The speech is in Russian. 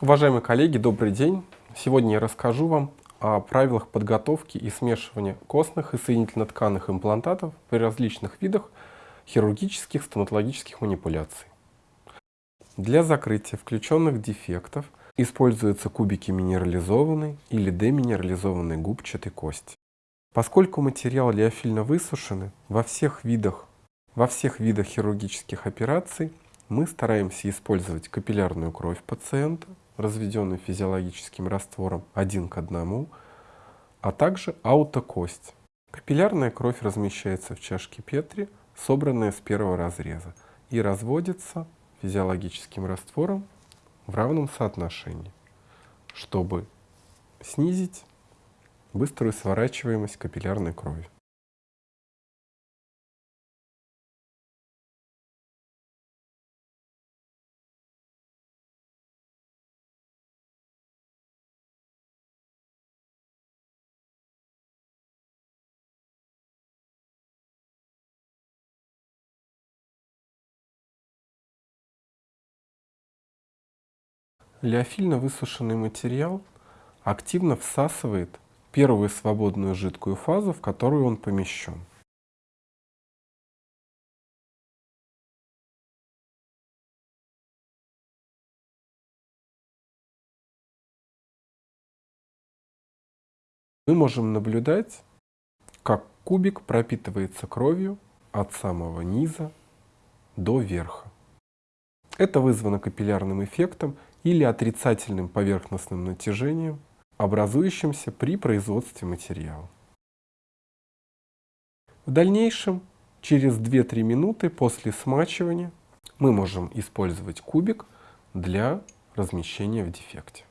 Уважаемые коллеги, добрый день! Сегодня я расскажу вам о правилах подготовки и смешивания костных и соединительно-тканных имплантатов при различных видах хирургических стоматологических манипуляций. Для закрытия включенных дефектов используются кубики минерализованной или деминерализованной губчатой кости. Поскольку материал лиофильно высушены, во всех видах, во всех видах хирургических операций мы стараемся использовать капиллярную кровь пациента, разведенную физиологическим раствором один к одному, а также аутокость. Капиллярная кровь размещается в чашке Петри, собранная с первого разреза, и разводится физиологическим раствором в равном соотношении, чтобы снизить быструю сворачиваемость капиллярной крови. Лиофильно высушенный материал активно всасывает первую свободную жидкую фазу, в которую он помещен. Мы можем наблюдать, как кубик пропитывается кровью от самого низа до верха. Это вызвано капиллярным эффектом или отрицательным поверхностным натяжением, образующимся при производстве материала. В дальнейшем, через 2-3 минуты после смачивания, мы можем использовать кубик для размещения в дефекте.